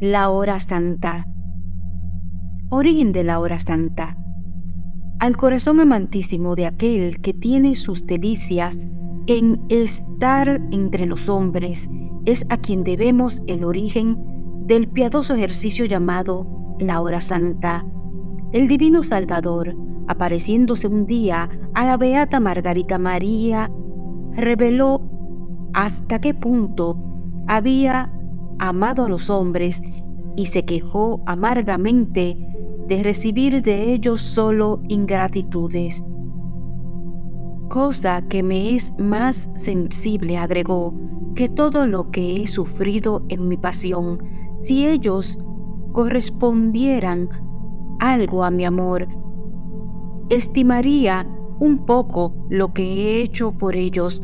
La hora santa. Origen de la hora santa. Al corazón amantísimo de aquel que tiene sus delicias en estar entre los hombres, es a quien debemos el origen del piadoso ejercicio llamado la hora santa. El divino Salvador, apareciéndose un día a la beata Margarita María, reveló hasta qué punto había amado a los hombres y se quejó amargamente de recibir de ellos solo ingratitudes. Cosa que me es más sensible, agregó, que todo lo que he sufrido en mi pasión, si ellos correspondieran algo a mi amor, estimaría un poco lo que he hecho por ellos,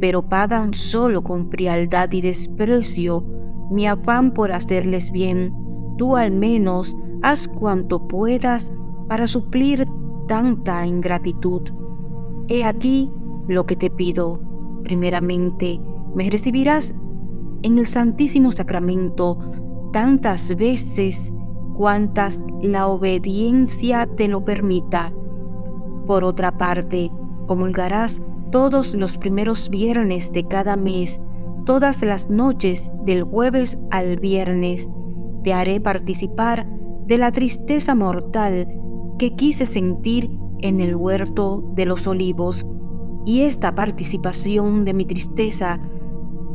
pero pagan solo con frialdad y desprecio mi afán por hacerles bien. Tú al menos haz cuanto puedas para suplir tanta ingratitud. He aquí lo que te pido. Primeramente, me recibirás en el Santísimo Sacramento tantas veces cuantas la obediencia te lo permita. Por otra parte, comulgarás todos los primeros viernes de cada mes todas las noches del jueves al viernes te haré participar de la tristeza mortal que quise sentir en el huerto de los olivos, y esta participación de mi tristeza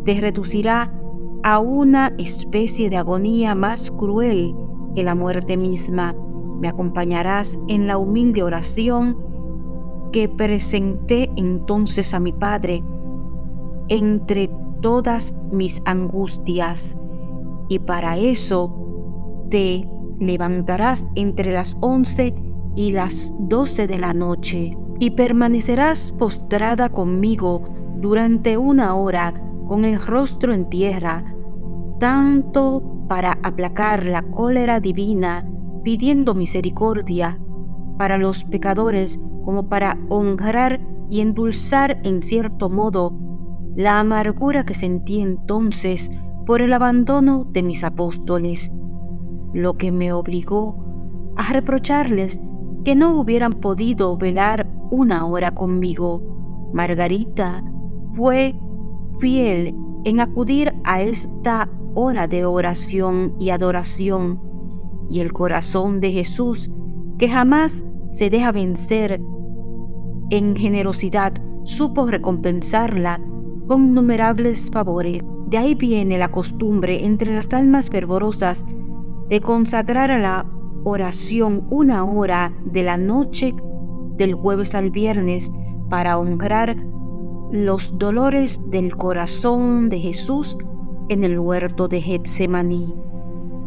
te reducirá a una especie de agonía más cruel que la muerte misma. Me acompañarás en la humilde oración que presenté entonces a mi Padre entre todas mis angustias, y para eso te levantarás entre las once y las doce de la noche, y permanecerás postrada conmigo durante una hora con el rostro en tierra, tanto para aplacar la cólera divina, pidiendo misericordia para los pecadores como para honrar y endulzar en cierto modo la amargura que sentí entonces por el abandono de mis apóstoles, lo que me obligó a reprocharles que no hubieran podido velar una hora conmigo. Margarita fue fiel en acudir a esta hora de oración y adoración, y el corazón de Jesús, que jamás se deja vencer en generosidad, supo recompensarla con innumerables favores. De ahí viene la costumbre entre las almas fervorosas de consagrar a la oración una hora de la noche del jueves al viernes para honrar los dolores del corazón de Jesús en el huerto de Getsemaní.